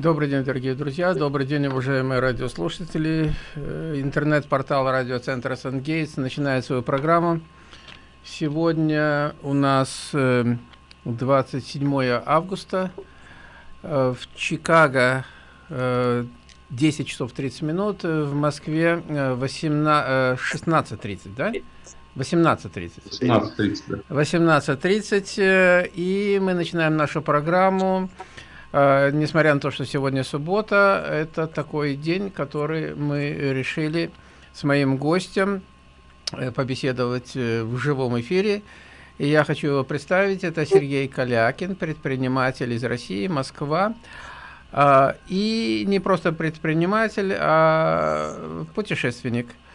Добрый день, дорогие друзья, добрый день, уважаемые радиослушатели. Э, интернет-портал радиоцентра Сангейтс начинает свою программу. Сегодня у нас 27 э, августа. Э, в Чикаго 10 часов 30 минут, в Москве 16.30, да? 18.30. 18.30, да. 18.30, и мы начинаем нашу программу. Uh, несмотря на то, что сегодня суббота, это такой день, который мы решили с моим гостем э, побеседовать э, в живом эфире. И я хочу его представить. Это Сергей Калякин, предприниматель из России, Москва. И не просто предприниматель, а путешественник – Э,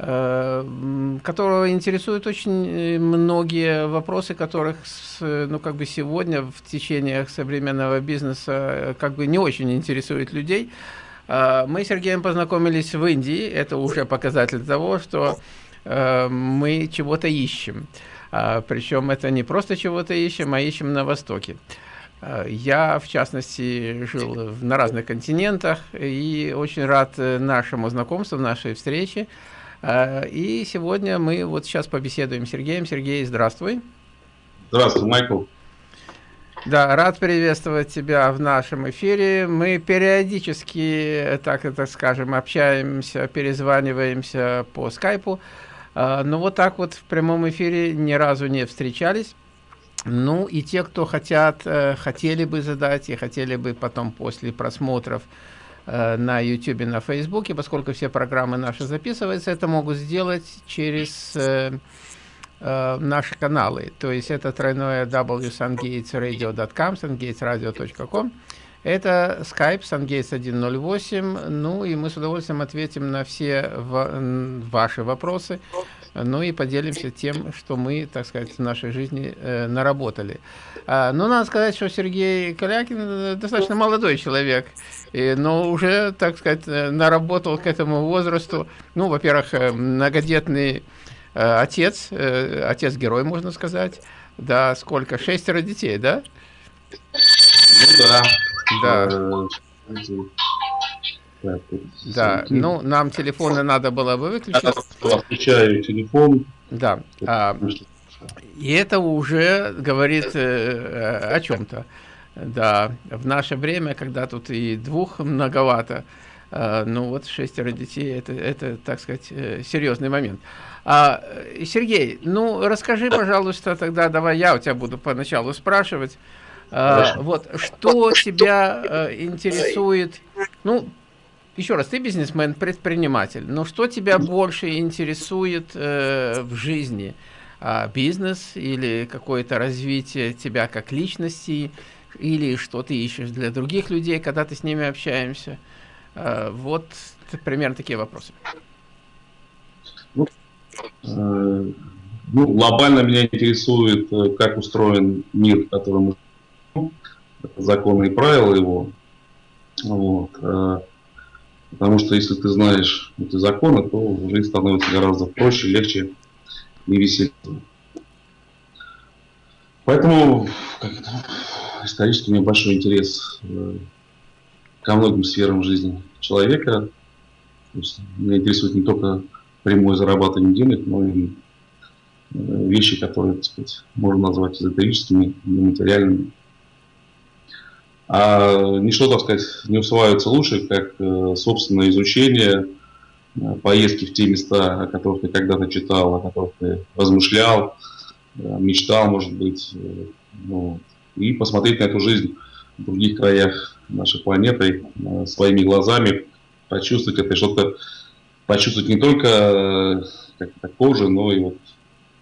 которого интересуют очень э, многие вопросы, которых, ну, как бы сегодня в течение современного бизнеса э, как бы не очень интересуют людей. Мы с Сергеем познакомились в Индии, это уже показатель того, что мы чего-то ищем. Причем это не просто чего-то ищем, а ищем на Востоке. Я, в частности, жил на разных континентах и очень рад нашему знакомству, нашей встрече. Э, и сегодня мы вот сейчас побеседуем с Сергеем. Сергей, здравствуй. Здравствуй, Майкл. Да, рад приветствовать тебя в нашем эфире. Мы периодически, так это скажем, общаемся, перезваниваемся по скайпу. Э, но вот так вот в прямом эфире ни разу не встречались. Ну и те, кто хотят, э, хотели бы задать и хотели бы потом после просмотров на YouTube, на Facebook, поскольку все программы наши записываются, это могут сделать через э, э, наши каналы. То есть это тройное www.sungatesradio.com, sungatesradio.com. Это Skype SunGates 108. Ну и мы с удовольствием ответим на все ваши вопросы. Ну и поделимся тем, что мы, так сказать, в нашей жизни э, наработали. А, ну, надо сказать, что Сергей Калякин э, достаточно молодой человек, и, но уже, так сказать, э, наработал к этому возрасту. Ну, во-первых, э, многодетный э, отец, э, отец-герой, можно сказать. Да, сколько? Шестеро детей, да? Ну да. Да. Да, ну, нам телефоны надо было бы выключить. Я включаю телефон. Да. А, и это уже говорит э, о чем-то. Да, в наше время, когда тут и двух многовато, э, ну вот шестеро детей, это, это так сказать, э, серьезный момент. А, Сергей, ну расскажи, пожалуйста, тогда давай я у тебя буду поначалу спрашивать. А, вот, что тебя э, интересует, ну, еще раз, ты бизнесмен, предприниматель, но что тебя больше интересует э, в жизни? А, бизнес или какое-то развитие тебя как личности, или что ты ищешь для других людей, когда ты с ними общаешься? А, вот примерно такие вопросы. Ну, э, ну, глобально меня интересует, э, как устроен мир, в котором мы законы и правила его. Вот. Э, Потому что если ты знаешь эти законы, то жизнь становится гораздо проще, легче и веселее. Поэтому как это, исторически у большой интерес э, ко многим сферам жизни человека. То есть меня интересует не только прямое зарабатывание денег, но и э, вещи, которые, так сказать, можно назвать эзотерическими, нематериальными. А ничто, так сказать, не усваивается лучше, как э, собственное изучение, поездки в те места, о которых ты когда-то читал, о которых ты размышлял, мечтал, может быть, ну, и посмотреть на эту жизнь в других краях нашей планеты своими глазами, почувствовать это, что-то почувствовать не только как-то кожей, но и вот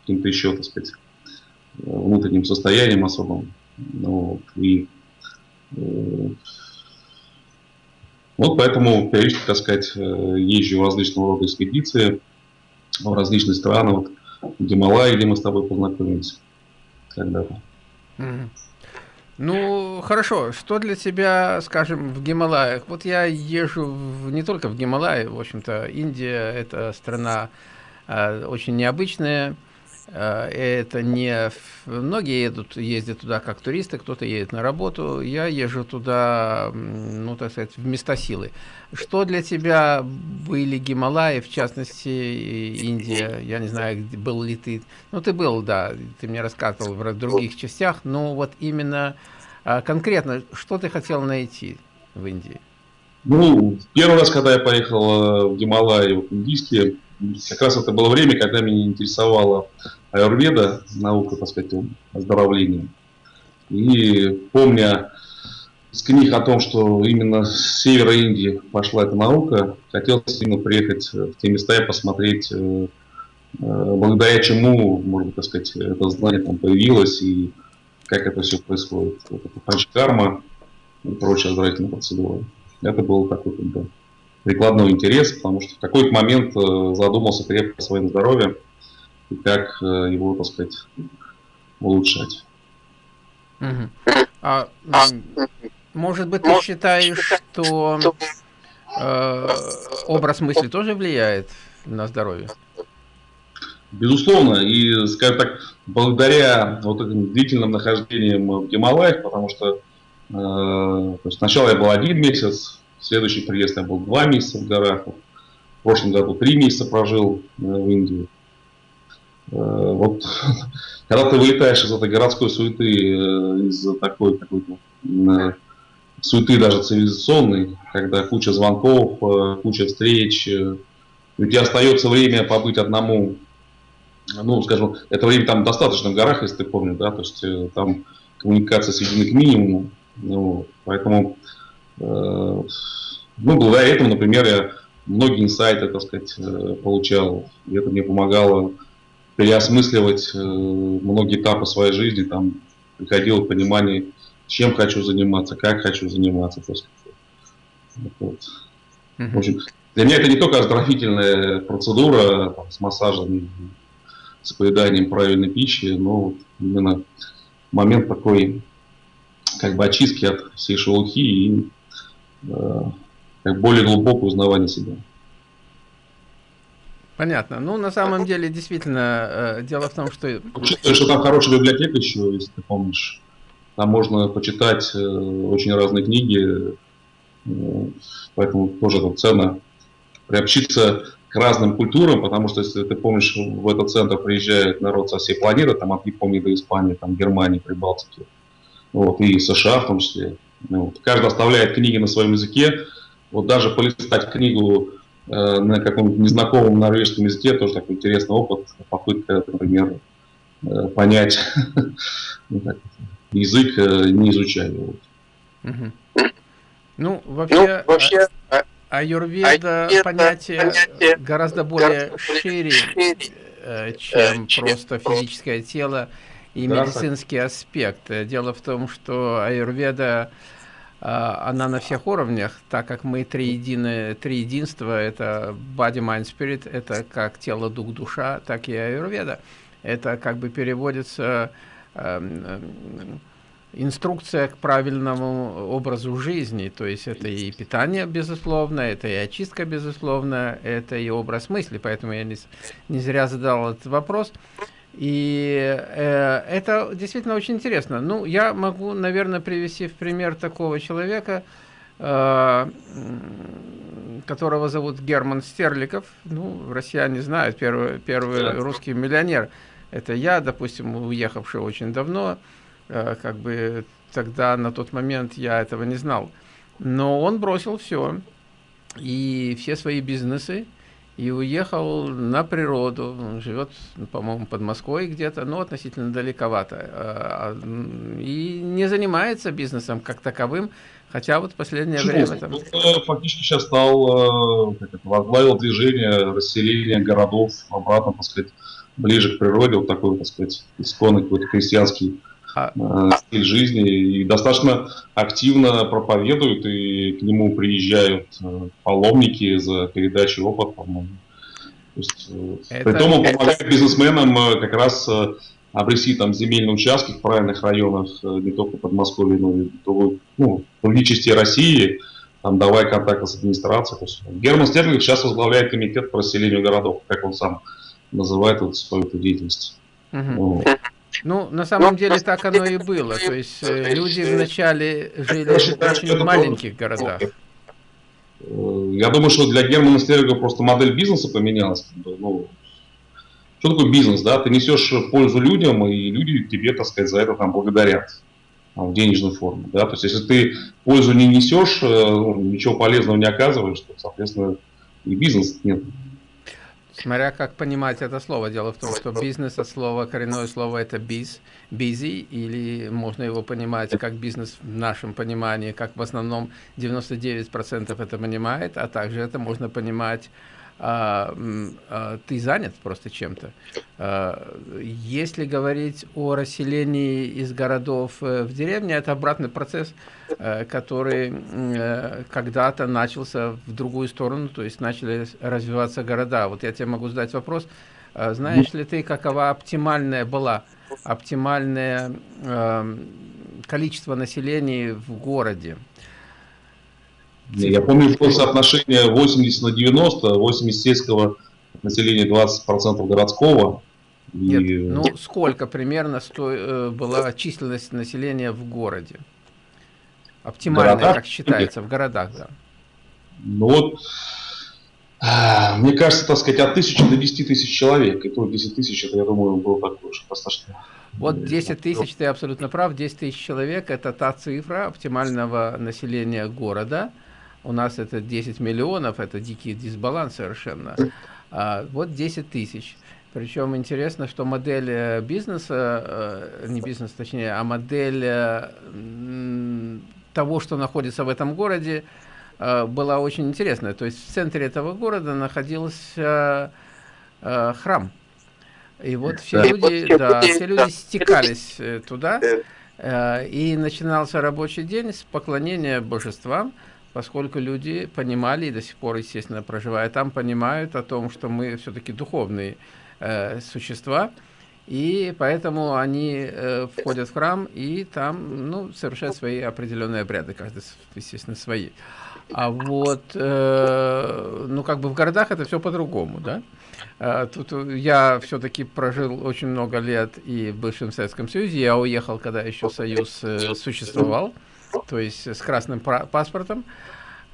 каким-то еще, так сказать, внутренним состоянием особым. Ну, и вот поэтому периодически, так сказать, э, езжу в различного рода экспедиции в различные страны, вот в Гималайи, где мы с тобой познакомились когда-то. Ну, хорошо. Что для тебя, скажем, в Гималаях? Вот я езжу в, не только в Гималайи, в общем-то, Индия – это страна э, очень необычная, это не... Многие едут, ездят туда как туристы, кто-то едет на работу. Я езжу туда, ну, так сказать, в места силы. Что для тебя были Гималаи, в частности, Индия? Я не знаю, был ли ты... Ну, ты был, да, ты мне рассказывал в других частях, но вот именно а, конкретно, что ты хотел найти в Индии? Ну, первый раз, когда я поехал э, в Гималаи, в индийские, как раз это было время, когда меня интересовала аюрведа, наука, так сказать, оздоровления. И помня из книг о том, что именно с севера Индии пошла эта наука, хотелось именно приехать в те места и посмотреть, э, э, благодаря чему, можно так сказать, это знание там появилось и как это все происходит. Вот это панчкарма и прочие оздоровительные процедуры. Это был такой как бы, прикладной интерес, потому что в какой-то момент э, задумался крепко о своем здоровье и как его, так сказать, улучшать. Угу. А, может быть, ты считаешь, что э, образ мысли тоже влияет на здоровье? Безусловно, и, скажем так, благодаря вот этим длительным нахождениям в Гималаях, потому что э, сначала я был один месяц, следующий приезд я был два месяца в горах, в прошлом году три месяца прожил э, в Индии. Э, вот когда ты вылетаешь из этой городской суеты, э, из такой какой-то суеты даже цивилизационной, когда куча звонков, куча встреч, у тебя остается время побыть одному, ну, скажем, это время там достаточно в горах, если ты помнишь, да, то есть там коммуникация сведена к минимуму, ну, поэтому, ну, благодаря этому, например, я многие инсайты, так сказать, получал, и это мне помогало переосмысливать э, многие этапы своей жизни, там приходило понимание, чем хочу заниматься, как хочу заниматься. То есть, вот. В общем, для меня это не только оздоровительная процедура там, с массажем, с поеданием правильной пищи, но вот именно момент такой как бы очистки от всей шелухи и э, как более глубокое узнавание себя. Понятно. Ну, на самом деле, действительно, э, дело в том, что... Учитывая, что там хорошая библиотека еще, если ты помнишь. Там можно почитать э, очень разные книги, э, поэтому тоже это ценно приобщиться к разным культурам, потому что, если ты помнишь, в этот центр приезжает народ со всей планеты, там от Японии до Испании, там Германии, Прибалтики, вот, и США в том числе. Ну вот. Каждый оставляет книги на своем языке. Вот даже полистать книгу э, на каком-то незнакомом норвежском языке тоже такой интересный опыт, попытка, например, э, понять язык э, не изучали. Угу. Ну, вообще, ну, вообще а, аюрведа, аюрведа понятие, понятие гораздо более шире, шире э, чем, чем просто физическое тело и медицинский аспект. Дело в том, что аюрведа она на всех уровнях, так как мы три, единые, три единства, это body, mind, spirit, это как тело, дух, душа, так и аюрведа. Это как бы переводится Эм, эм, инструкция к правильному образу жизни, то есть это и питание, безусловно, это и очистка, безусловно, это и образ мысли, поэтому я не, не зря задал этот вопрос. И э, это действительно очень интересно. Ну, я могу, наверное, привести в пример такого человека, э, которого зовут Герман Стерликов. Ну, россияне знают, первый, первый русский миллионер – это я, допустим, уехавший очень давно, э, как бы тогда на тот момент я этого не знал. Но он бросил все, и все свои бизнесы, и уехал на природу. Он живет, по-моему, под Москвой где-то, но относительно далековато. Э, а, и не занимается бизнесом как таковым, хотя вот в последнее Почему? время... Там... Он фактически сейчас стал, э, как это, возглавил движение расселения городов обратно, так сказать, ближе к природе, вот такой, так сказать, исконный какой-то крестьянский а... э, стиль жизни. И достаточно активно проповедуют, и к нему приезжают э, паломники за передачей опыта. по-моему. Э, это... При том он помогает бизнесменам э, как раз обрести там земельные участки в правильных районах, не только Подмосковья, но и в ну, другие части России, там, давая контакты с администрацией. Герман Стерлинг сейчас возглавляет комитет по расселению городов, как он сам называет вот свою эту деятельность. Угу. Ну, на самом деле так оно и было. То есть э, люди вначале жили в очень маленьких городах. Э, я думаю, что для Германа Стерга просто модель бизнеса поменялась. Ну, что такое бизнес, да? Ты несешь пользу людям, и люди тебе, так сказать, за это там благодарят в денежной форме, да? То есть, если ты пользу не несешь, э, ну, ничего полезного не оказываешь, то, соответственно, и бизнес нет. Смотря как понимать это слово. Дело в том, что бизнес от слова, коренное слово это biz, busy, или можно его понимать как бизнес в нашем понимании, как в основном 99% это понимает, а также это можно понимать ты занят просто чем-то. А, если говорить о расселении из городов э, в деревне, это обратный процесс, э, который э, когда-то начался в другую сторону, то есть начали развиваться города. Вот я тебе могу задать вопрос, знаешь ли ты, какова оптимальная была, оптимальное количество населения в городе? Я помню, было соотношение 80 на 90, 80 сельского населения, 20% городского. Нет, и... ну сколько примерно сто... Э, была численность населения в городе? Оптимальная, городах? как считается, в городах, да. Ну вот, мне кажется, так сказать, от тысячи до 10 тысяч человек. И то 10 тысяч, это, я думаю, было такое уж достаточно. Вот 10 тысяч, ты абсолютно прав, 10 тысяч человек – это та цифра оптимального населения города – у нас это 10 миллионов, это дикий дисбаланс совершенно. А вот 10 тысяч. Причем интересно, что модель э, бизнеса, э, не бизнес точнее, а модель э, того, что находится в этом городе, была очень интересная. То есть в центре этого города находился храм. И вот все да. люди, да, все люди стекались туда, и начинался рабочий день с поклонения божествам поскольку люди понимали и до сих пор, естественно, проживая там, понимают о том, что мы все-таки духовные э, существа, и поэтому они э, входят в храм и там ну, совершают свои определенные обряды, каждый, естественно, свои. А вот, э, ну, как бы в городах это все по-другому, да? Э, тут я все-таки прожил очень много лет и в бывшем Советском Союзе. Я уехал, когда еще Союз э, существовал то есть с красным паспортом.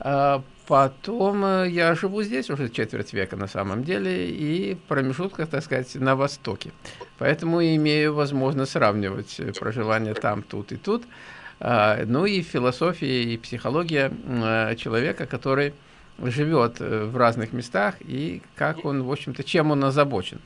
А потом э, я живу здесь уже четверть века на самом деле, и промежутках, так сказать, на Востоке. Поэтому имею возможность сравнивать э, проживание там, тут и тут. А, ну и философия и психология э, человека, который живет в разных местах, и как он, в общем-то, чем он озабочен.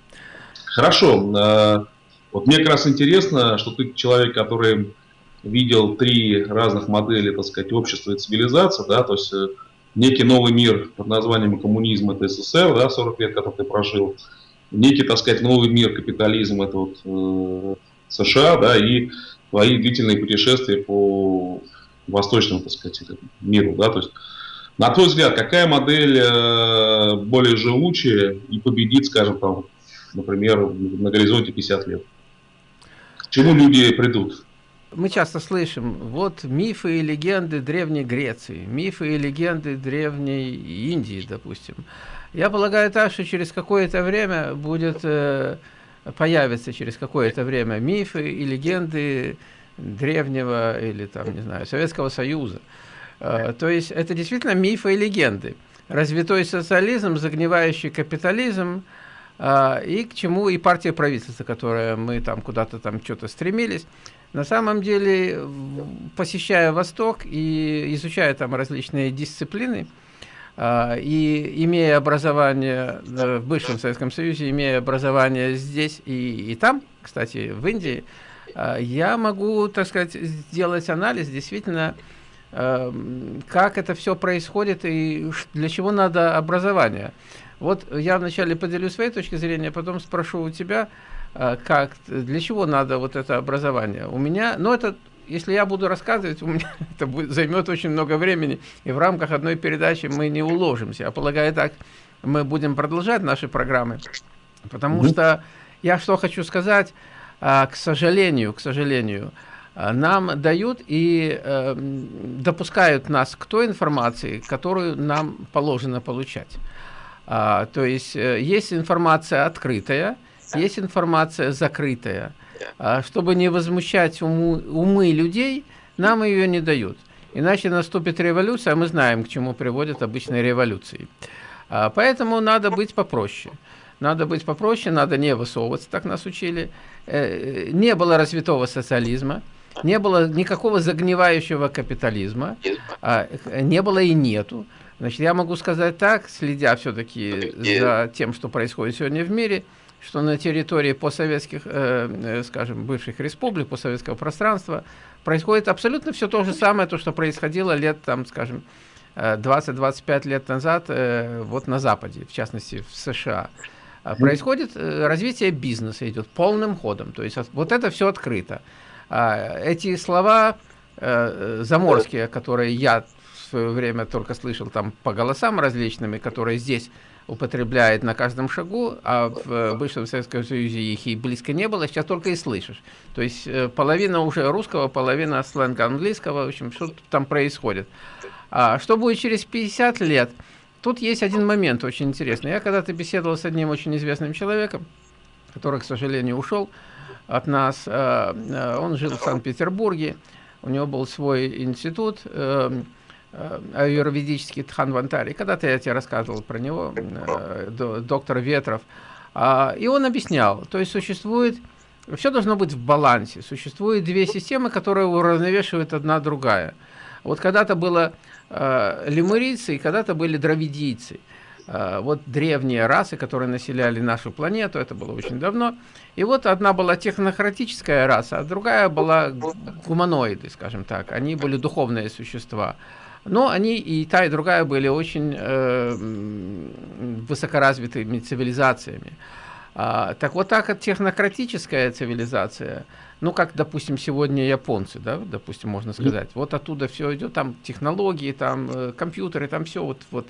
Хорошо. А, вот мне как раз интересно, что ты человек, который видел три разных модели, так сказать, общества и цивилизации, да, то есть э, некий новый мир под названием коммунизм, это СССР, да, 40 лет, который ты прожил, некий, так сказать, новый мир, капитализм, это вот э, США, да, и твои длительные путешествия по восточному, так сказать, миру, да, то есть на твой взгляд, какая модель э, более живучая и победит, скажем, там, например, на горизонте 50 лет? К чему люди придут? Мы часто слышим, вот мифы и легенды Древней Греции, мифы и легенды Древней Индии, допустим. Я полагаю так, что через какое-то время будет, э, появится через какое-то время мифы и легенды древнего или там, не знаю, Советского Союза. Э, то есть это действительно мифы и легенды. Развитой социализм, загнивающий капитализм, э, и к чему и партия правительства, которая мы там куда-то там что-то стремились. На самом деле, посещая Восток и изучая там различные дисциплины, а, и имея образование в бывшем Советском Союзе, имея образование здесь и, и там, кстати, в Индии, а, я могу, так сказать, сделать анализ действительно, а, как это все происходит и для чего надо образование. Вот я вначале поделюсь своей точки зрения, потом спрошу у тебя, как, для чего надо вот это образование. У меня, ну это, если я буду рассказывать, у меня это будет, займет очень много времени, и в рамках одной передачи мы не уложимся. Я полагаю, так мы будем продолжать наши программы, потому mm что я что хочу сказать, а, к сожалению, к сожалению, а, нам дают и э, допускают нас к той информации, которую нам положено получать. А, то есть э, есть информация открытая, есть информация закрытая. А чтобы не возмущать уму, умы людей, нам ее не дают. Иначе наступит революция, а мы знаем, к чему приводят обычные революции. А, поэтому надо быть попроще. Надо быть попроще, надо не высовываться, так нас учили. Э, не было развитого социализма, не было никакого загнивающего капитализма, а, не было и нету. Значит, я могу сказать так, следя все-таки за тем, что происходит сегодня в мире, что на территории постсоветских, э, э, скажем, бывших республик, постсоветского пространства происходит абсолютно все то же самое, то, что происходило лет, там, скажем, 20-25 лет назад э, вот на Западе, в частности в США. А происходит э, развитие бизнеса, идет полным ходом. То есть вот это все открыто. А, эти слова э, заморские, которые я в свое время только слышал там по голосам различными, которые здесь употребляет на каждом шагу, а в бывшем Советском Союзе их и близко не было, сейчас только и слышишь. То есть половина уже русского, половина сленга английского, в общем, что там происходит. А что будет через 50 лет? Тут есть один момент очень интересный. Я когда-то беседовал с одним очень известным человеком, который, к сожалению, ушел от нас. Э, э, он жил в Санкт-Петербурге, у него был свой институт э, аюрведический Тханвантари. Когда-то я тебе рассказывал про него, доктор Ветров. А, и он объяснял, то есть существует, все должно быть в балансе. Существует две системы, которые уравновешивают одна другая. Вот когда-то было э, лемурийцы и когда-то были дравидийцы. Э, вот древние расы, которые населяли нашу планету, это было очень давно. И вот одна была технократическая раса, а другая была гуманоиды, скажем так. Они были духовные существа. Но они и та, и другая были очень э, высокоразвитыми цивилизациями. А, так вот так технократическая цивилизация – ну, как, допустим, сегодня японцы, да, допустим, можно сказать. Вот оттуда все идет, там технологии, там э, компьютеры, там все вот, вот.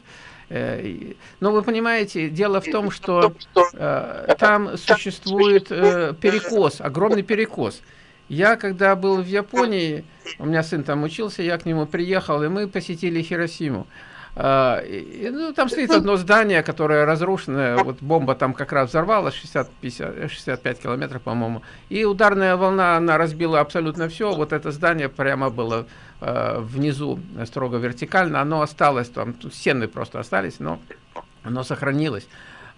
Э, но вы понимаете, дело в том, что э, там существует э, перекос, огромный перекос. Я, когда был в Японии, у меня сын там учился, я к нему приехал, и мы посетили Хиросиму. А, ну, там стоит одно здание, которое разрушено, вот бомба там как раз взорвалась, 60, 50, 65 километров, по-моему, и ударная волна, она разбила абсолютно все, вот это здание прямо было э, внизу, строго вертикально, оно осталось, там стены просто остались, но оно сохранилось.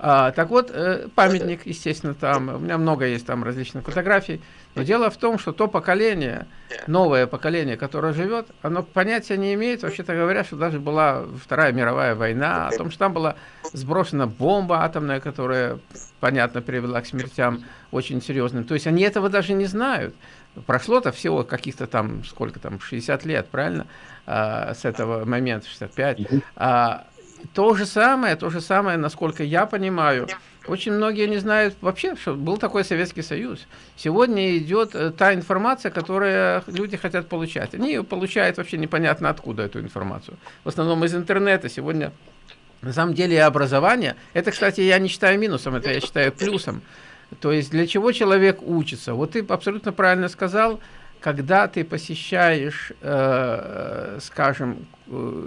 А, так вот, э, памятник, естественно, там, у меня много есть там различных фотографий, но дело в том, что то поколение, новое поколение, которое живет, оно понятия не имеет, вообще-то говоря, что даже была Вторая мировая война, о том, что там была сброшена бомба атомная, которая, понятно, привела к смертям очень серьезным. То есть они этого даже не знают. Прошло-то всего каких-то там, сколько там, 60 лет, правильно, а, с этого момента, 65. А, то же самое, то же самое, насколько я понимаю, очень многие не знают вообще, что был такой Советский Союз. Сегодня идет э, та информация, которую люди хотят получать. Они ее получают вообще непонятно откуда эту информацию. В основном из интернета. Сегодня на самом деле образование, это, кстати, я не считаю минусом, это я считаю плюсом. То есть для чего человек учится? Вот ты абсолютно правильно сказал, когда ты посещаешь, э, скажем, э,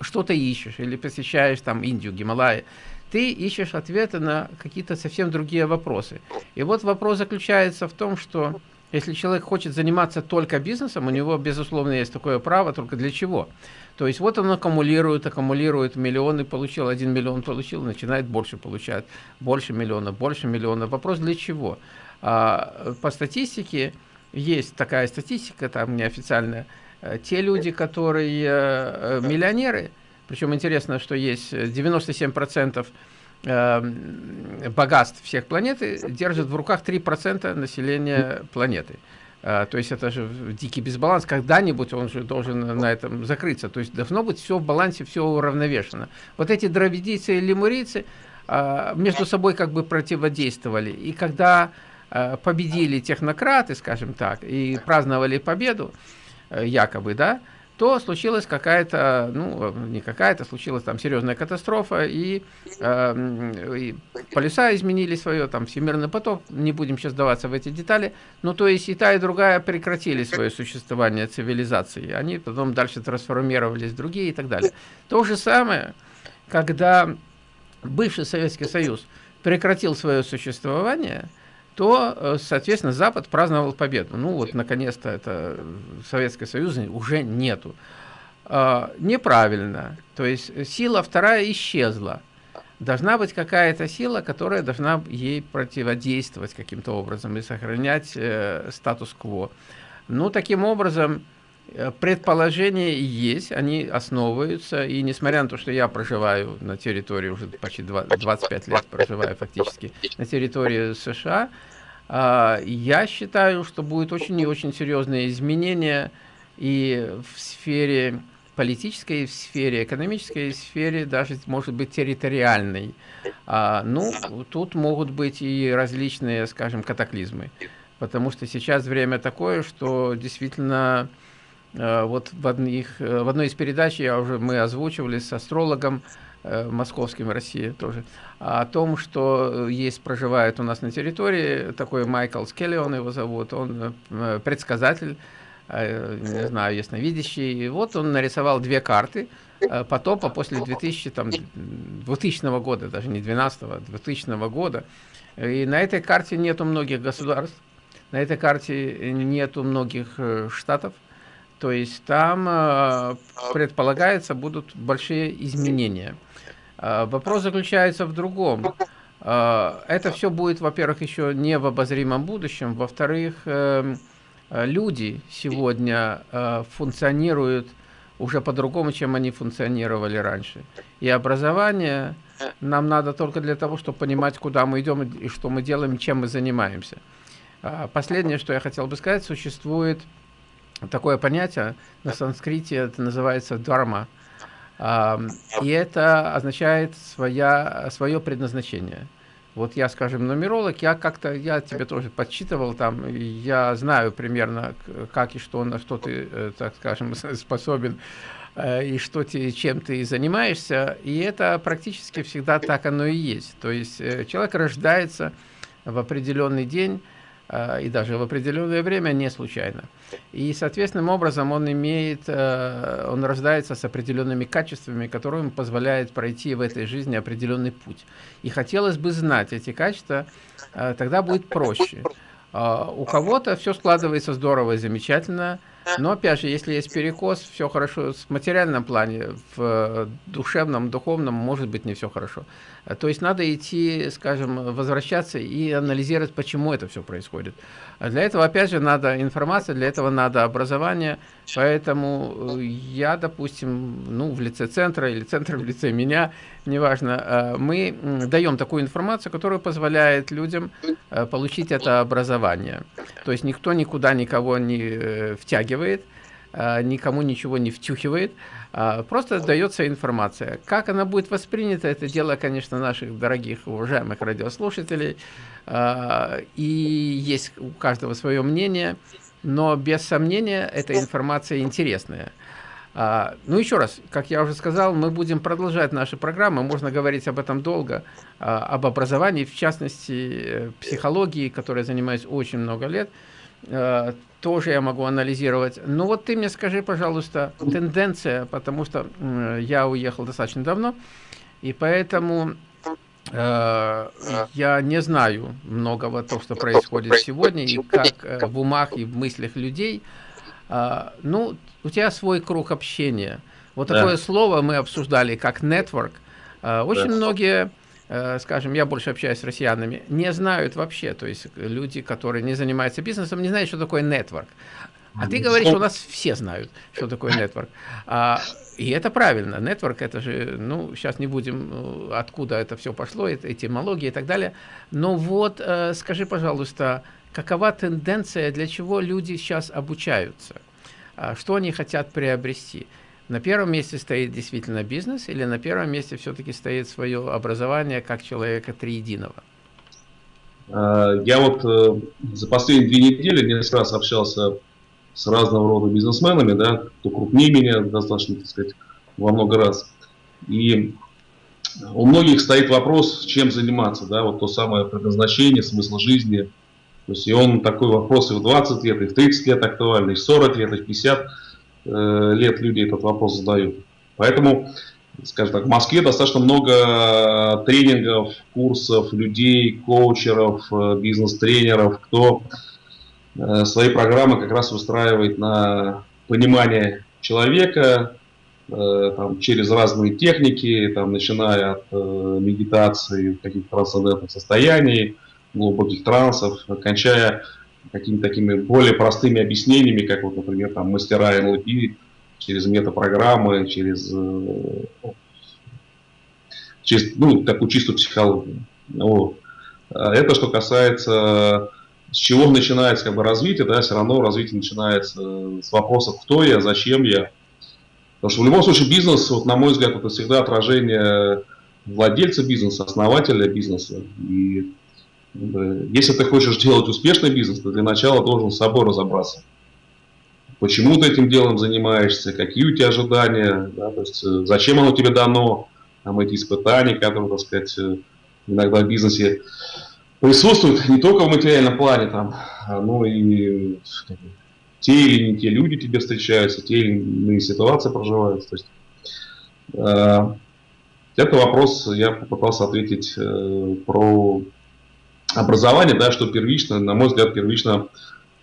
что-то ищешь, или посещаешь там Индию, Гималаи, ты ищешь ответы на какие-то совсем другие вопросы. И вот вопрос заключается в том, что если человек хочет заниматься только бизнесом, у него, безусловно, есть такое право, только для чего? То есть вот он аккумулирует, аккумулирует миллионы, получил, один миллион получил, начинает больше получать, больше миллиона, больше миллиона. Вопрос для чего? А, по статистике, есть такая статистика, там неофициальная, э, те люди, которые э, миллионеры, причем интересно, что есть 97% э, богатств всех планеты держат в руках 3% населения планеты. То есть это же дикий дисбаланс, когда-нибудь он же должен на этом закрыться. То есть должно быть все в балансе, все уравновешено. Вот эти дравидийцы и лемурийцы между собой как бы противодействовали. И когда Э, победили технократы, скажем так, и праздновали победу, э, якобы, да, то случилась какая-то, ну, не какая-то, случилась там серьезная катастрофа, и, э, и полюса изменили свое, там, всемирный поток, не будем сейчас даваться в эти детали, ну, то есть и та, и другая прекратили свое существование цивилизации, они потом дальше трансформировались в другие и так далее. То же самое, когда бывший Советский Союз прекратил свое существование, то, э, соответственно, Запад праздновал победу. Ну вот, наконец-то, это Советский Союз уже нету. А, неправильно. То есть сила вторая исчезла. Должна быть какая-то сила, которая должна ей противодействовать каким-то образом и сохранять э, статус-кво. Ну, таким образом, э, предположения есть, они основываются, и несмотря на то, что я проживаю на территории, уже почти 25 лет проживаю фактически на территории США, э, я считаю, что будет очень и очень серьезные изменения и в сфере политической сфере, экономической сфере, даже может быть территориальной. А, ну, тут могут быть и различные, скажем, катаклизмы. Потому что сейчас время такое, что действительно э, вот в, одних, э, в одной из передач я уже мы озвучивали с астрологом э, московским России тоже о том, что есть проживает у нас на территории такой Майкл Скелли, он его зовут, он предсказатель Э, не знаю, ясновидящий. И вот он нарисовал две карты э, потопа после 2000, там, 2000 года, даже не 12 -го, 2000 года. И на этой карте нету многих государств, на этой карте нету многих э, штатов. То есть там предполагается будут большие изменения. Вопрос заключается в другом. Это все будет, во-первых, еще не в обозримом будущем, во-вторых, эм, Э, люди сегодня э, функционируют уже по-другому, чем они функционировали раньше. И образование нам надо только для того, чтобы понимать, куда мы идем и что мы делаем, чем мы занимаемся. А последнее, что я хотел бы сказать, существует такое понятие на санскрите, это называется дharma. И это означает своя, свое предназначение. Вот я, скажем, нумеролог, я как-то, я тебе тоже подсчитывал там, я знаю примерно, как и что, на что ты, э, так скажем, способен, э, и что ты, чем ты занимаешься, и это практически всегда так оно и есть. То есть э, человек рождается в определенный день, и даже в определенное время не случайно. И, соответственным образом, он имеет, э, он рождается с определенными качествами, которые ему позволяют пройти в этой жизни определенный путь. И хотелось бы знать эти качества, э, тогда будет проще. У кого-то все складывается здорово и замечательно, но, опять же, если есть перекос, все хорошо в материальном плане, в душевном, духовном, может быть, не все хорошо. То есть надо идти, скажем, возвращаться и анализировать, почему это все происходит. А для этого, опять же, надо информация, для этого надо образование. Поэтому я, допустим, ну, в лице центра или центр в лице меня, неважно, э, мы даем такую информацию, которая позволяет людям э, получить это образование. То есть никто никуда никого не э, втягивает, никому ничего не втюхивает, а, просто дается информация. Как она будет воспринята, это дело, конечно, наших дорогих, уважаемых радиослушателей. А, и есть у каждого свое мнение, но без сомнения эта информация интересная. А, ну, еще раз, как я уже сказал, мы будем продолжать наши программы, можно говорить об этом долго, об образовании, в частности, э, психологии, которой занимаюсь очень много лет. Тоже я могу анализировать. Ну вот ты мне скажи, пожалуйста, тенденция, потому что я уехал достаточно давно, и поэтому э, я не знаю многого того, что происходит сегодня, и как э, в умах и в мыслях людей. Э, ну, у тебя свой круг общения. Вот да. такое слово мы обсуждали, как network. Э, очень да. многие скажем, я больше общаюсь с россиянами, не знают вообще, то есть люди, которые не занимаются бизнесом, не знают, что такое нетворк. А ты говоришь, у нас все знают, что такое нетворк. А, и это правильно. Нетворк, это же, ну, сейчас не будем, э, откуда это все пошло, это этимология и так далее. Но вот э, скажи, пожалуйста, какова тенденция, для чего люди сейчас обучаются? А, что они хотят приобрести? На первом месте стоит действительно бизнес или на первом месте все-таки стоит свое образование как человека триединого? А, я вот э, за последние две недели несколько раз общался с разного рода бизнесменами, да, кто крупнее меня достаточно, так сказать, во много раз. И у многих стоит вопрос, чем заниматься, да, вот то самое предназначение, смысл жизни. То есть и он такой вопрос и в 20 лет, и в 30 лет актуальный, и в 40 лет, и в 50 Э, лет люди этот вопрос задают. Поэтому скажем так, в Москве достаточно много тренингов, курсов, людей, коучеров, э, бизнес-тренеров, кто э, свои программы как раз выстраивает на понимание человека э, там, через разные техники, там, начиная от медитации, каких-то трансцендентных состояний, глубоких трансов, кончая какими-то такими более простыми объяснениями, как вот, например, там, мастера НЛП, через метапрограммы, через, э, через ну, такую чистую психологию. Вот. А это что касается, с чего начинается как бы, развитие, да, все равно развитие начинается с вопросов, кто я, зачем я. Потому что в любом случае бизнес, вот, на мой взгляд, это всегда отражение владельца бизнеса, основателя бизнеса. И если ты хочешь делать успешный бизнес, то для начала должен с собой разобраться почему ты этим делом занимаешься, какие у тебя ожидания, да, то есть э, зачем оно тебе дано, там эти испытания, которые, так сказать, э, иногда в бизнесе присутствуют не только в материальном плане, там, а, но и те или не те люди тебе встречаются, те или иные ситуации проживаются. То есть, э, это вопрос я попытался ответить э, про образование, да, что первично, на мой взгляд, первично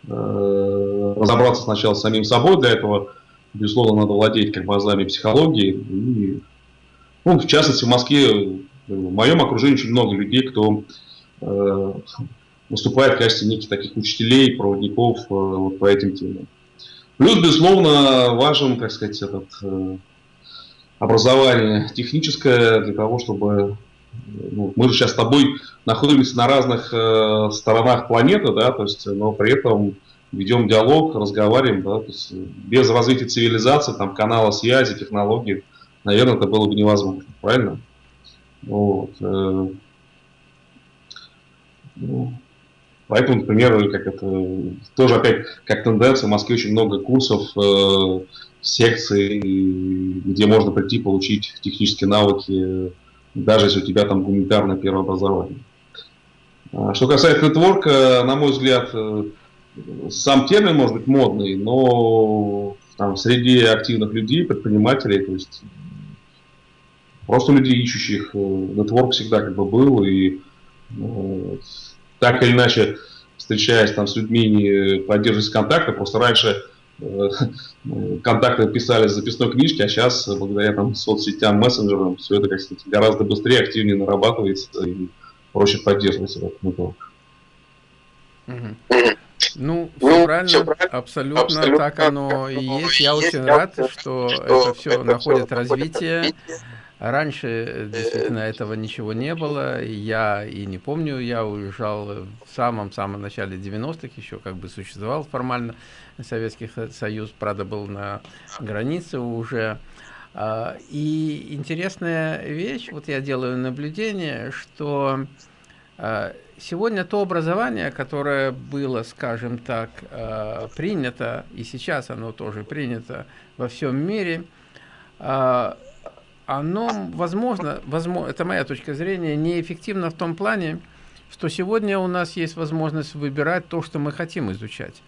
Э, разобраться сначала с самим собой. Для этого, безусловно, надо владеть как бы азами психологии. И, ну, в частности, в Москве, в моем окружении очень много людей, кто э, выступает в качестве неких таких учителей, проводников э, вот по этим темам. Плюс, безусловно, важен, как сказать, этот э, образование техническое для того, чтобы ну, мы же сейчас с тобой находимся на разных э, сторонах планеты, да, то есть, но при этом ведем диалог, разговариваем, да, то есть без развития цивилизации, там, канала связи, технологий, наверное, это было бы невозможно, правильно? Вот. Э, ну, поэтому, например, как это, тоже опять, как тенденция, в Москве очень много курсов, э, секций, где можно прийти получить технические навыки даже если у тебя там гуманитарное первое образование. А, что касается нетворка, на мой взгляд, э, сам термин может быть модный, но там, среди активных людей, предпринимателей, то есть просто людей ищущих, э, нетворк всегда как бы был, и э, так или иначе, встречаясь там с людьми, не поддерживать контакты, просто раньше контакты писали с записной книжки, а сейчас, благодаря там, соцсетям, мессенджерам, все это, как сказать, гораздо быстрее, активнее нарабатывается и проще поддерживается нетворк. Ну, все ну, правильно, все правильно абсолютно, абсолютно так оно и есть. Я очень рад, что это все находит развитие. Раньше действительно этого ничего не было. Я и не помню, я уезжал в самом-самом начале 90-х, еще как бы существовал формально Советский Союз, правда, был на границе уже. А, и интересная вещь, вот я делаю наблюдение, что а, сегодня то образование, которое было, скажем так, а, принято, и сейчас оно тоже принято во всем мире, оно, возможно, возможно, это моя точка зрения, неэффективно в том плане, что сегодня у нас есть возможность выбирать то, что мы хотим изучать.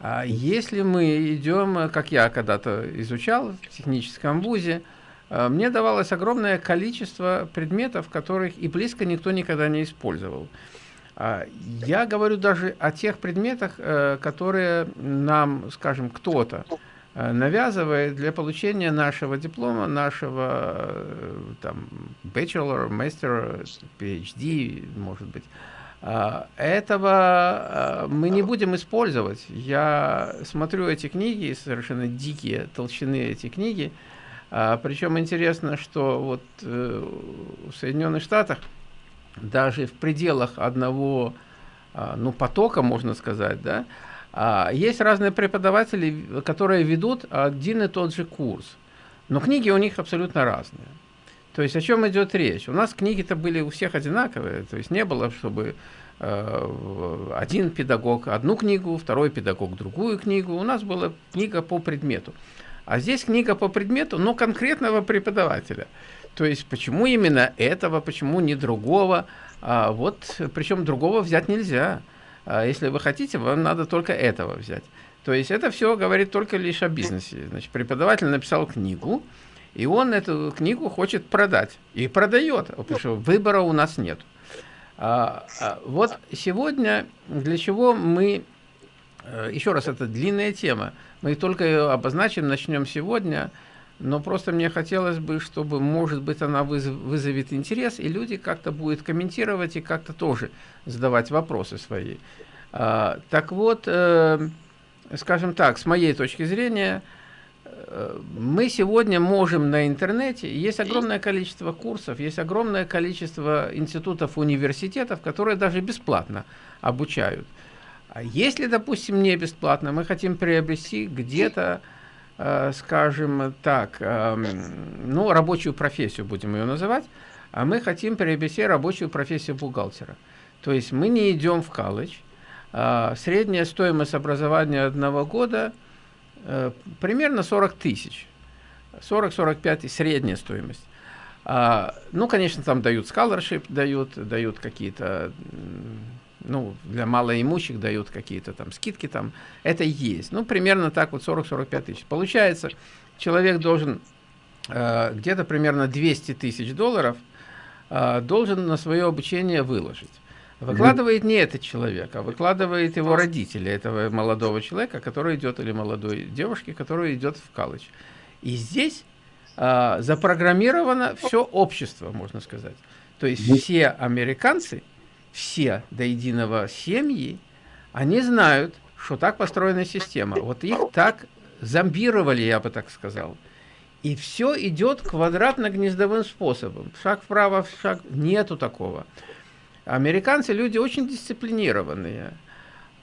А если мы идем, как я когда-то изучал в техническом вузе, э, мне давалось огромное количество предметов, которых и близко никто никогда не использовал. А я говорю даже о тех предметах, э, которые нам, скажем, кто-то э, навязывает для получения нашего диплома, нашего там, bachelor, master, PhD, может быть. А, этого а, мы не будем использовать. Я смотрю эти книги, совершенно дикие толщины эти книги. А, Причем интересно, что вот э, в Соединенных Штатах даже в пределах одного ну, потока, можно сказать, да, есть разные преподаватели, которые ведут один и тот же курс. Но книги у них абсолютно разные. То есть о чем идет речь? У нас книги-то были у всех одинаковые, то есть не было, чтобы э, один педагог одну книгу, второй педагог другую книгу. У нас была книга по предмету. А здесь книга по предмету, но конкретного преподавателя. То есть почему именно этого, почему не другого. А вот, причем другого взять нельзя. А если вы хотите, вам надо только этого взять. То есть это все говорит только лишь о бизнесе. Значит, преподаватель написал книгу, И он эту книгу хочет продать. И продает, потому что выбора у нас нет. А, а, вот сегодня для чего мы... Э, еще раз, это длинная тема. Мы только ее обозначим, начнем сегодня. Но просто мне хотелось бы, чтобы, может быть, она вызовет интерес, и люди как-то будут комментировать и как-то тоже задавать вопросы свои. А, так вот, э, скажем так, с моей точки зрения, мы сегодня можем на интернете, есть огромное количество курсов, есть огромное количество институтов, университетов, которые даже бесплатно обучают. А если, допустим, не бесплатно, мы хотим приобрести где-то Э, скажем так, эм, ну, рабочую профессию, будем ее называть, а мы хотим приобрести рабочую профессию бухгалтера. То есть мы не идем в колледж. А средняя стоимость образования одного года примерно 40 тысяч. 40-45 средняя стоимость. А, ну, конечно, там дают scholarship, дают, дают какие-то ну, для малоимущих дают какие-то там скидки там, это есть. Ну, примерно так вот 40-45 тысяч. Получается, человек должен э, где-то примерно 200 тысяч долларов э, должен на свое обучение выложить. Выкладывает не этот человек, а выкладывает его родители, этого молодого человека, который идет, или молодой девушки, которая идет в колледж. И здесь э, запрограммировано все общество, можно сказать. То есть все американцы все до единого семьи, они знают, что так построена система. Вот их так зомбировали, я бы так сказал. И все идет квадратно-гнездовым способом. Шаг вправо, шаг... Нету такого. Американцы люди очень дисциплинированные.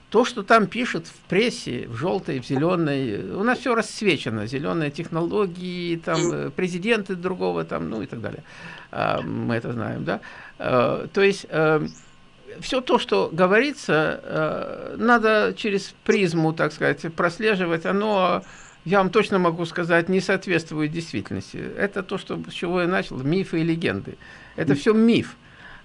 То, что там пишут в прессе, в желтой, в зеленой, у нас все расцвечено. Зеленые технологии, там, э, президенты другого, там, ну и так далее. А, мы это знаем, да? А, то есть э, все то, что говорится, э, надо через призму, так сказать, прослеживать. Оно, я вам точно могу сказать, не соответствует действительности. Это то, что, с чего я начал, мифы и легенды. Это все миф.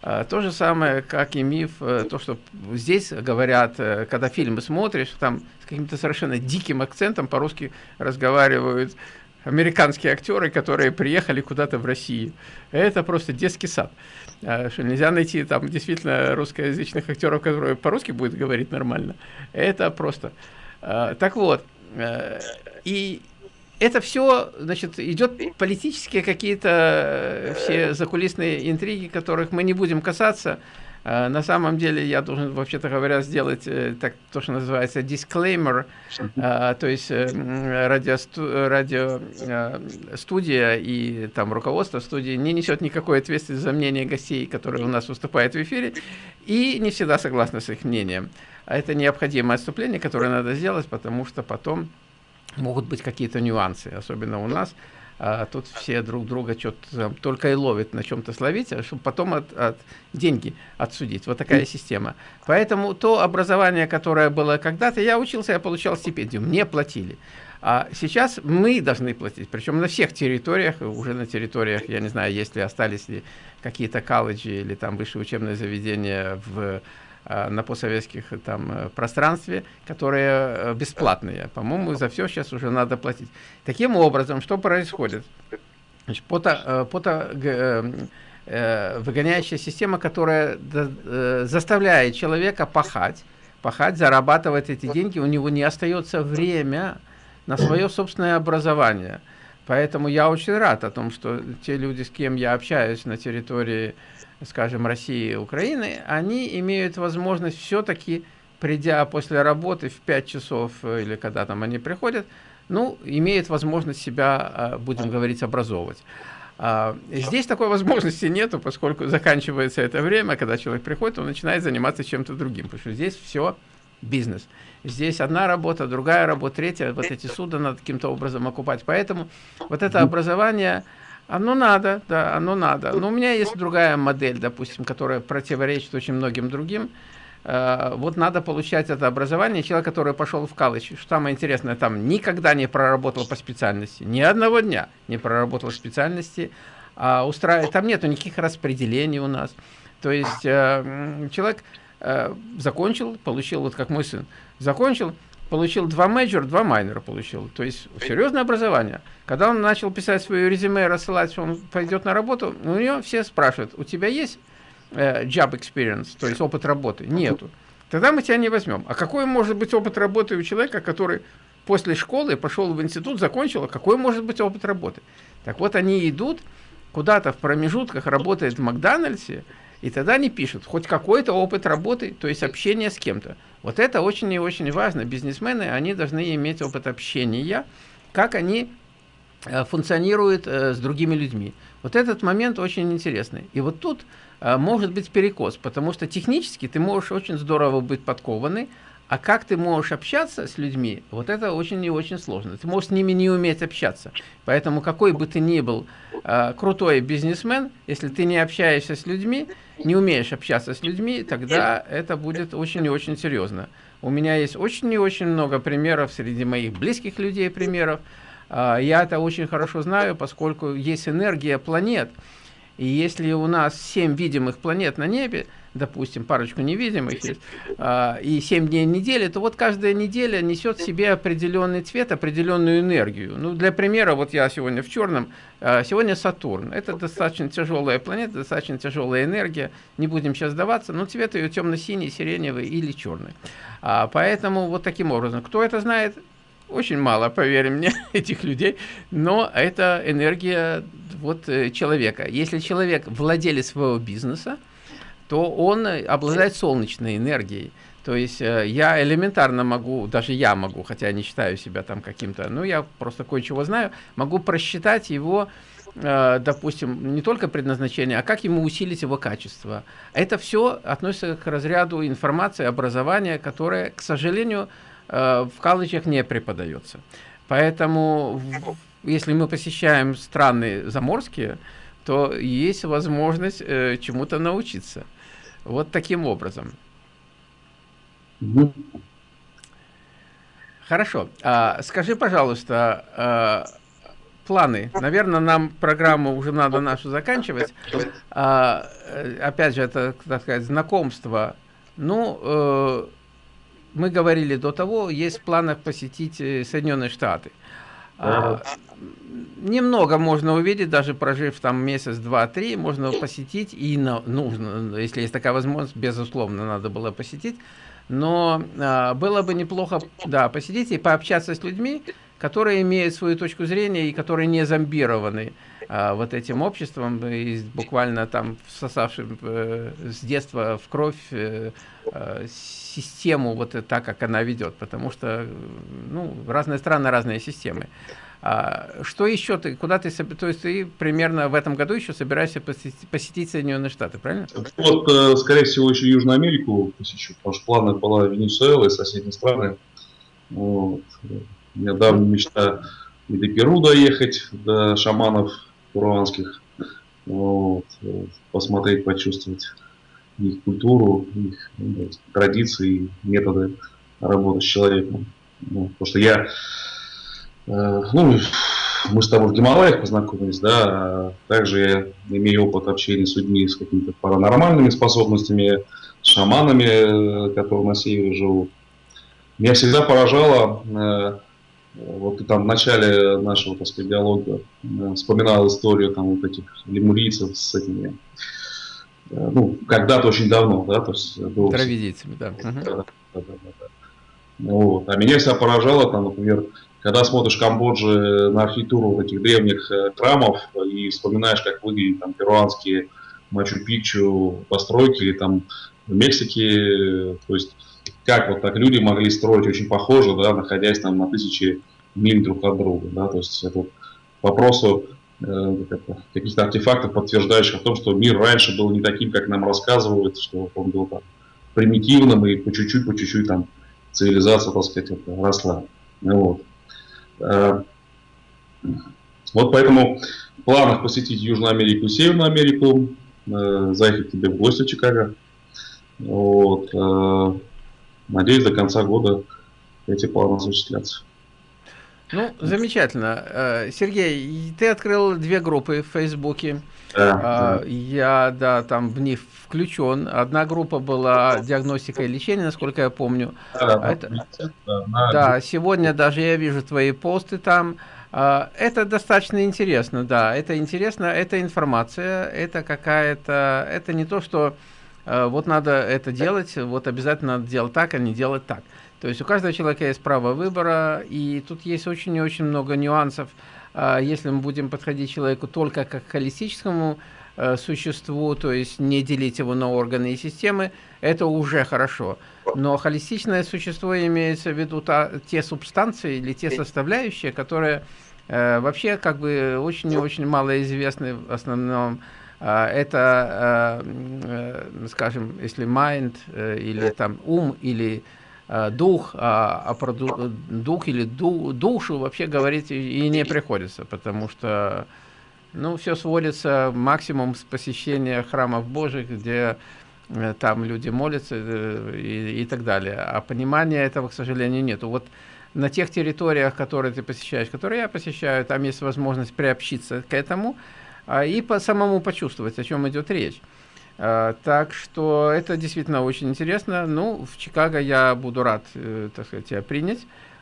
А, то же самое, как и миф, э, то, что здесь говорят, э, когда фильмы смотришь, там с каким-то совершенно диким акцентом по-русски разговаривают американские актеры, которые приехали куда-то в Россию. Это просто детский сад. А, что нельзя найти там действительно русскоязычных актеров, которые по-русски будут говорить нормально. Это просто. А, так вот, э, и это все, значит, идет политические какие-то э, все закулисные интриги, которых мы не будем касаться. А, на самом деле я должен, вообще-то говоря, сделать э, так, то, что называется disclaimer, а, то есть э, радиостудия радио, и там руководство студии не несет никакой ответственности за мнение гостей, которые у нас выступают в эфире, и не всегда согласны с их мнением. А это необходимое отступление, которое надо сделать, потому что потом могут быть какие-то нюансы, особенно у нас а тут все друг друга что-то только и ловят на чем-то словить, а чтобы потом от, от деньги отсудить. Вот такая система. Поэтому то образование, которое было когда-то, я учился, я получал стипендию, мне платили. А сейчас мы должны платить, причем на всех территориях, уже на территориях, я не знаю, есть ли остались ли какие-то колледжи или там высшие учебные заведения в на постсоветских э, там э, пространстве, которые бесплатные. По-моему, за все сейчас уже надо платить. Таким образом, что происходит? Значит, пото, пото, выгоняющая система, которая заставляет человека пахать, пахать, зарабатывать эти деньги, у него не остается время на свое собственное образование. Поэтому я очень рад о том, что те люди, с кем я общаюсь на территории скажем, России и Украины, они имеют возможность все-таки, придя после работы в 5 часов э, или когда там они приходят, ну, имеют возможность себя, а, будем говорить, образовывать. А, здесь такой возможности нету, поскольку заканчивается это время, когда человек приходит, он начинает заниматься чем-то другим, потому что здесь все бизнес. Здесь одна работа, другая работа, третья, вот эти суда надо каким-то образом окупать. Поэтому вот это образование, оно надо, да, оно надо. Но у меня есть другая модель, допустим, которая противоречит очень многим другим. Uh, вот надо получать это образование. Человек, который пошел в колледж, что самое интересное, там никогда не проработал по специальности, ни одного дня не проработал в специальности, а устраивает, там нету никаких распределений у нас. То есть uh, человек закончил, получил, вот как мой сын, закончил, получил два major, два minor а получил. То есть серьезное образование. Когда он начал писать свое резюме, рассылать, что он пойдет на работу, у него все спрашивают, у тебя есть э, job experience, то есть опыт работы? Нету. Тогда мы тебя не возьмем. А какой может быть опыт работы у человека, который после школы пошел в институт, закончил, а какой может быть опыт работы? Так вот, они идут куда-то в промежутках, работают в Макдональдсе, и тогда они пишут хоть какой-то опыт работы, то есть общение с кем-то. Вот это очень и очень важно. Бизнесмены, они должны иметь опыт общения, как они э, функционируют э, с другими людьми. Вот этот момент очень интересный. И вот тут э, может быть перекос, потому что технически ты можешь очень здорово быть подкованный, а как ты можешь общаться с людьми, вот это очень и очень сложно. Ты можешь с ними не уметь общаться. Поэтому какой бы ты ни был э, крутой бизнесмен, если ты не общаешься с людьми, не умеешь общаться с людьми, тогда это будет очень и очень серьезно. У меня есть очень и очень много примеров среди моих близких людей примеров. Э, я это очень хорошо знаю, поскольку есть энергия планет. И если у нас 7 видимых планет на небе, допустим, парочку невидимых есть, а, и 7 дней недели, то вот каждая неделя несет в себе определенный цвет, определенную энергию. Ну, для примера, вот я сегодня в черном, а, сегодня Сатурн. Это достаточно тяжелая планета, достаточно тяжелая энергия, не будем сейчас сдаваться, но цвет ее темно-синий, сиреневый или черный. А, поэтому вот таким образом, кто это знает, очень мало, поверь мне, этих людей, но это энергия вот э, человека. Если человек владелец своего бизнеса, то он обладает солнечной энергией. То есть э, я элементарно могу, даже я могу, хотя не считаю себя там каким-то, ну я просто кое-чего знаю, могу просчитать его, э, допустим, не только предназначение, а как ему усилить его качество. Это все относится к разряду информации, образования, которое, к сожалению, э, в колледжах не преподается. Поэтому, если мы посещаем страны заморские, то есть возможность э, чему-то научиться. Вот таким образом. Хорошо. А, скажи, пожалуйста, а, планы. Наверное, нам программу уже надо нашу заканчивать. А, опять же, это, так сказать, знакомство. Ну, э, мы говорили до того, есть в планах посетить э, Соединенные Штаты. А, немного можно увидеть, даже прожив там месяц, два, три, можно посетить и на, нужно, если есть такая возможность, безусловно, надо было посетить. Но а, было бы неплохо, да, посетить и пообщаться с людьми, которые имеют свою точку зрения и которые не зомбированы а, вот этим обществом, и буквально там всосавшим э, с детства в кровь э, э, систему вот так, как она ведет, потому что ну, разные страны, разные системы. А, что еще ты, куда ты, то есть ты примерно в этом году еще собираешься посетить, посетить Соединенные Штаты, правильно? Вот, э, скорее всего, еще Южную Америку посещу, потому что планы была Венесуэла и соседние страны. Вот. У меня давняя мечта и до Перу доехать, до шаманов перуанских, вот. посмотреть, почувствовать их культуру, их ну, традиции, методы работы с человеком. Ну, потому что я ну, мы с тобой в Гималаях познакомились, да, также я имею опыт общения с людьми с какими-то паранормальными способностями, шаманами, э, которые на севере живут. Меня всегда поражало, э, вот ты там в начале нашего, так сказать, диалога вспоминал историю там вот этих лемурийцев с этими, ну, когда-то очень давно, да, то есть... Травидийцами, да. Да, да, да, да, да. Вот. А меня всегда поражало, там, например, когда смотришь Камбоджи на архитектуру вот этих древних э, храмов и вспоминаешь, как выглядят там перуанские Мачу-Пикчу постройки там в Мексике, то есть как вот так люди могли строить очень похоже, да, находясь там на тысячи миль друг от друга, да, то есть это вопросу э, каких-то артефактов, подтверждающих о том, что мир раньше был не таким, как нам рассказывают, что он был там примитивным и по чуть-чуть, по чуть-чуть там цивилизация, так сказать, росла. Вот. Э, вот поэтому в планах посетить Южную Америку и Северную Америку, э, заехать тебе в гости в Чикаго. Вот. Э, надеюсь, до конца года эти планы осуществлятся. Ну, замечательно. Э, Сергей, ты открыл две группы в Фейсбуке. Да, да. Я, да, там в них включен. Одна группа была диагностика и лечение, насколько я помню. Да, это, да, да сегодня даже я вижу твои посты там. А, это достаточно интересно, да, это интересно, это информация, это какая-то, это не то, что э, вот надо это делать, вот обязательно надо делать так, а не делать так. То есть у каждого человека есть право выбора, и тут есть очень и очень много нюансов. А, если мы будем подходить человеку только как к холистическому э, существу, то есть не делить его на органы и системы, это уже хорошо. Но холистичное существо имеется в виду та, те субстанции или те составляющие, которые э, вообще как бы очень и очень мало известны в основном. Э, это, э, э, скажем, если mind э, или там ум или дух, а, а про дух или ду, душу вообще говорить и не приходится, потому что ну, все сводится максимум с посещения храмов Божьих, где э, там люди молятся э, и, и так далее. А понимания этого, к сожалению, нету. Вот на тех территориях, которые ты посещаешь, которые я посещаю, там есть возможность приобщиться к этому а, и по самому почувствовать, о чем идет речь. А, так что это действительно очень интересно. Ну, в Чикаго я буду рад, э, так сказать, тебя принять.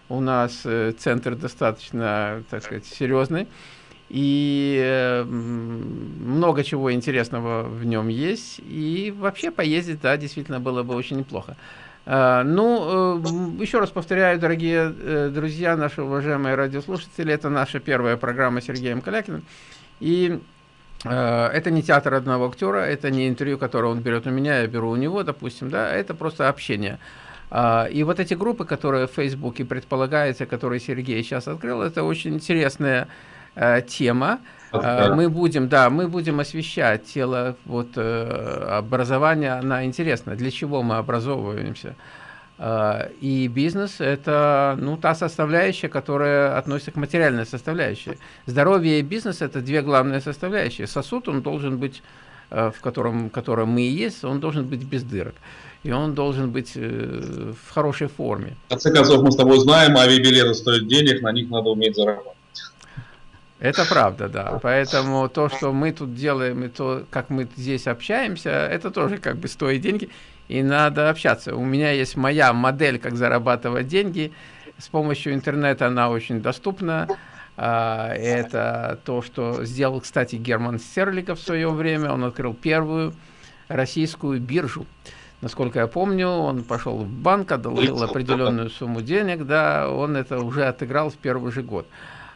У нас э, центр достаточно, так сказать, серьезный. И э, много чего интересного в нем есть. И вообще поездить, да, действительно было бы очень неплохо. Ну, еще раз повторяю, дорогие друзья, наши уважаемые радиослушатели, это наша первая программа с Сергеем Калякиным. И Э, это не театр одного актера, это не интервью, которое он берет у меня, я беру у него, допустим, да, это просто общение. А, и вот эти группы, которые в Фейсбуке предполагается, которые Сергей сейчас открыл, это очень интересная э, тема. Okay. Мы будем, да, мы будем освещать тело, вот, э, образование, она интересна, для чего мы образовываемся. А, и бизнес – это ну, та составляющая, которая относится к материальной составляющей. Здоровье и бизнес – это две главные составляющие. Сосуд, он должен быть, э, в котором, котором мы и есть, он должен быть без дырок. И он должен быть э, в хорошей форме. В конце концов, мы с тобой знаем, авиабилеты стоят денег, на них надо уметь зарабатывать. Это правда, да. Поэтому то, что мы тут делаем, и то, как мы здесь общаемся, это тоже как бы стоит деньги и надо общаться. У меня есть моя модель, как зарабатывать деньги. С помощью интернета она очень доступна. А, это то, что сделал, кстати, Герман Стерликов в свое время. Он открыл первую российскую биржу. Насколько я помню, он пошел в банк, одолжил определенную сумму денег, да, он это уже отыграл в первый же год.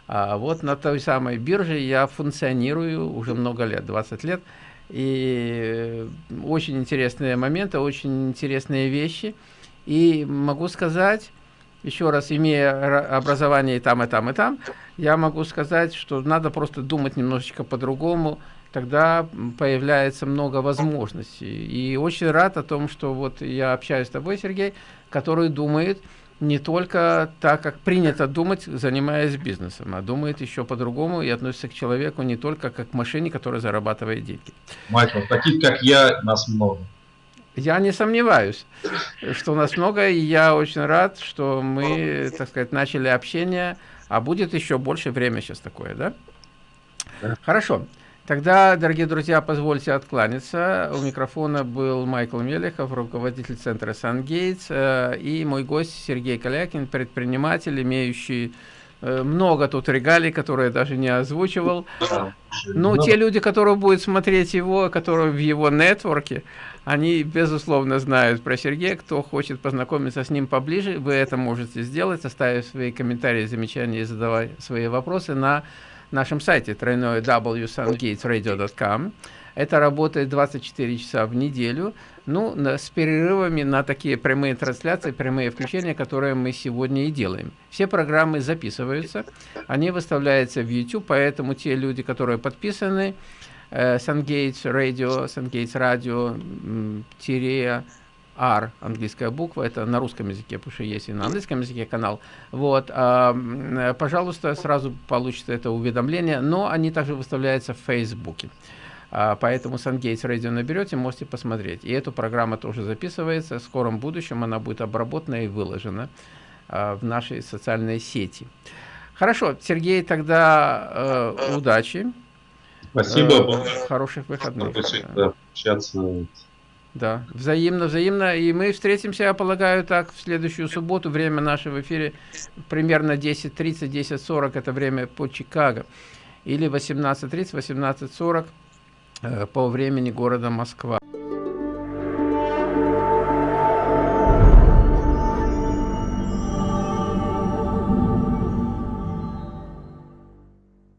А вот на той самой бирже я функционирую уже много лет, 20 лет. И очень интересные моменты, очень интересные вещи. И могу сказать, еще раз, имея образование и там, и там, и там, я могу сказать, что надо просто думать немножечко по-другому, тогда появляется много возможностей. И очень рад о том, что вот я общаюсь с тобой, Сергей, который думает, не только так, как принято думать, занимаясь бизнесом, а думает еще по-другому и относится к человеку не только как к машине, которая зарабатывает деньги. Майкл, таких, как я, нас много. Я не сомневаюсь, что нас много, и я очень рад, что мы, так сказать, начали общение, а будет еще больше время сейчас такое, да? да. Хорошо. Тогда, дорогие друзья, позвольте откланяться. У микрофона был Майкл Мелехов, руководитель центра «Сангейтс», э, и мой гость Сергей Калякин, предприниматель, имеющий э, много тут регалий, которые я даже не озвучивал. Ну, те люди, которые будут смотреть его, которые в его нетворке, они, безусловно, знают про Сергея. Кто хочет познакомиться с ним поближе, вы это можете сделать, оставив свои комментарии, замечания и задавать свои вопросы на нашем сайте тройное www.sungatesradio.com. Это работает 24 часа в неделю, ну, с перерывами на такие прямые трансляции, прямые включения, которые мы сегодня и делаем. Все программы записываются, они выставляются в YouTube, поэтому те люди, которые подписаны, SunGates Radio, SunGates Radio, тире R, английская буква, это на русском языке, потому что есть и на английском языке канал. Вот, э, пожалуйста, сразу получите это уведомление, но они также выставляются в Фейсбуке. А, поэтому SunGates Radio наберете, можете посмотреть. И эту программу тоже записывается. В скором будущем она будет обработана и выложена а, в нашей социальной сети. Хорошо, Сергей, тогда э, удачи. Спасибо. Э, хороших выходных. Да, общаться. Да, взаимно, взаимно. И мы встретимся, я полагаю, так, в следующую субботу. Время наше в эфире примерно 10.30, 10.40. Это время по Чикаго. Или 18.30, 18.40 э, по времени города Москва.